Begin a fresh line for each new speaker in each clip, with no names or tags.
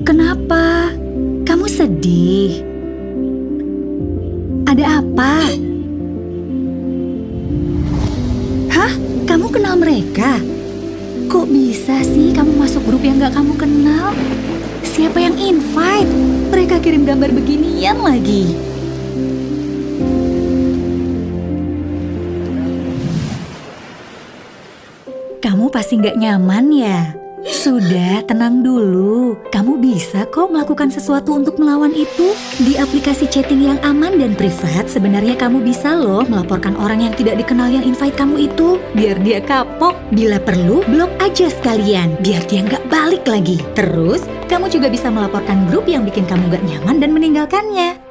Kenapa? Kamu sedih? Ada apa? Hah? Kamu kenal mereka? Kok bisa sih kamu masuk grup yang gak kamu kenal? Siapa yang invite? Mereka kirim gambar beginian lagi. Kamu pasti nggak nyaman ya? Sudah, tenang dulu. Kamu bisa kok melakukan sesuatu untuk melawan itu. Di aplikasi chatting yang aman dan privat, sebenarnya kamu bisa loh melaporkan orang yang tidak dikenal yang invite kamu itu. Biar dia kapok. Bila perlu, blok aja sekalian. Biar dia nggak balik lagi. Terus, kamu juga bisa melaporkan grup yang bikin kamu nggak nyaman dan meninggalkannya.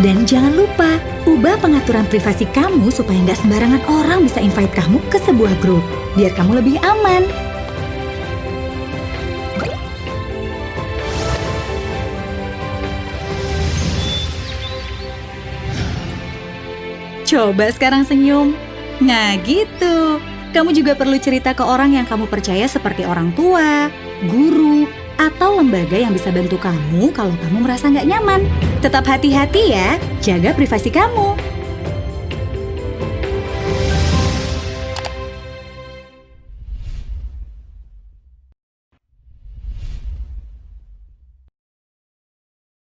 Dan jangan lupa, ubah pengaturan privasi kamu supaya nggak sembarangan orang bisa invite kamu ke sebuah grup. Biar kamu lebih aman. Coba sekarang senyum. Nah gitu. Kamu juga perlu cerita ke orang yang kamu percaya seperti orang tua, guru, lembaga yang bisa bantu kamu kalau kamu merasa nggak nyaman. Tetap hati-hati ya, jaga privasi kamu.